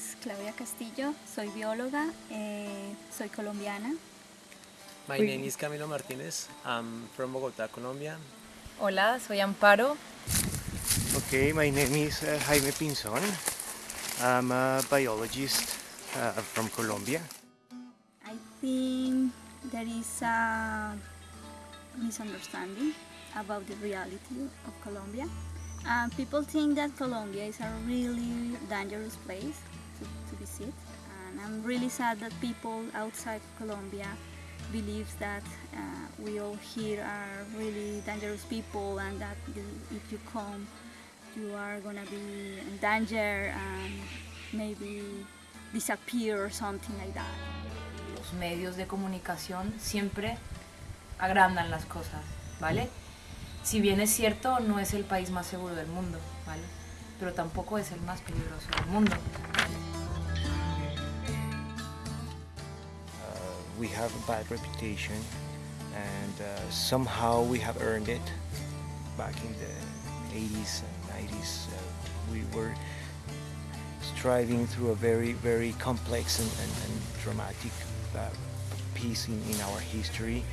es Claudia Castillo, soy bióloga, eh, soy colombiana. My name is Camilo Martinez, I'm from Bogotá, Colombia. Hola, soy Amparo. Okay, my name is uh, Jaime Pinzón. I'm a biologist uh, from Colombia. I think there is a misunderstanding about the reality of Colombia. Uh, people think that Colombia is a really dangerous place to, to visit and I'm really sad that people outside Colombia believes that uh, we all here are really dangerous people and that if you come you are gonna be in danger and maybe disappear or something like that. Los medios de comunicación siempre agrandan las cosas, ¿vale? Si bien es cierto, no es el país más seguro del mundo, ¿vale? Pero tampoco es el más peligroso del mundo. Uh, we have a bad reputation and uh, somehow we have earned it. Back in the 80s and 90s, uh, we were striving through a very, very complex and, and, and dramatic uh, piece in, in our history.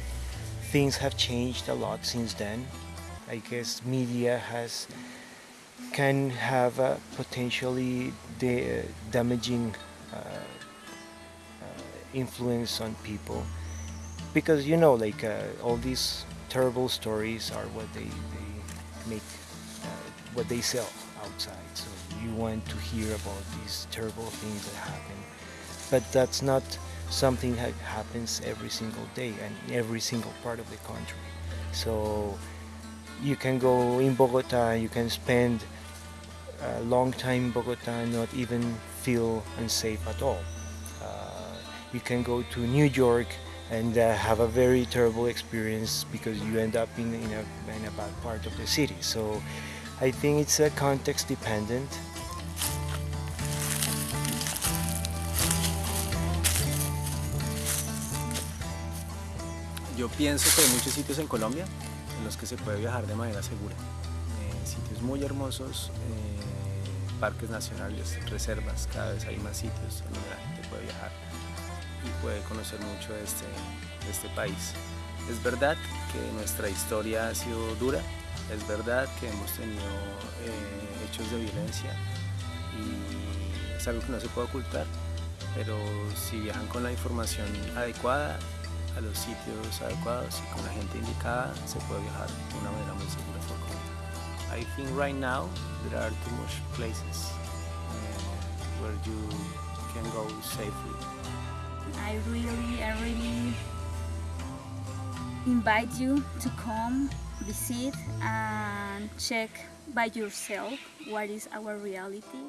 Things have changed a lot since then. I guess media has can have a potentially da- damaging uh, uh, influence on people. Because you know like uh, all these terrible stories are what they, they make uh, what they sell outside. So you want to hear about these terrible things that happen. But that's not something that happens every single day and every single part of the country. So you can go in Bogota you can spend a long time in Bogota and not even feel unsafe at all you can go to New York and uh, have a very terrible experience because you end up in, in, a, in a bad part of the city. So I think it's uh, context dependent. Yo pienso que hay muchos sitios en Colombia en los que se puede viajar de manera segura. Eh, sitios muy hermosos, eh, parques nacionales, reservas, cada vez hay más sitios en donde la gente puede viajar y puede conocer mucho de este, de este país. Es verdad que nuestra historia ha sido dura, es verdad que hemos tenido eh, hechos de violencia y es algo que no se puede ocultar, pero si viajan con la información adecuada, a los sitios adecuados y con la gente indicada, se puede viajar de una manera muy segura. I think right now there are too much places uh, where you can go safely. I really, I really invite you to come, visit, and check by yourself what is our reality.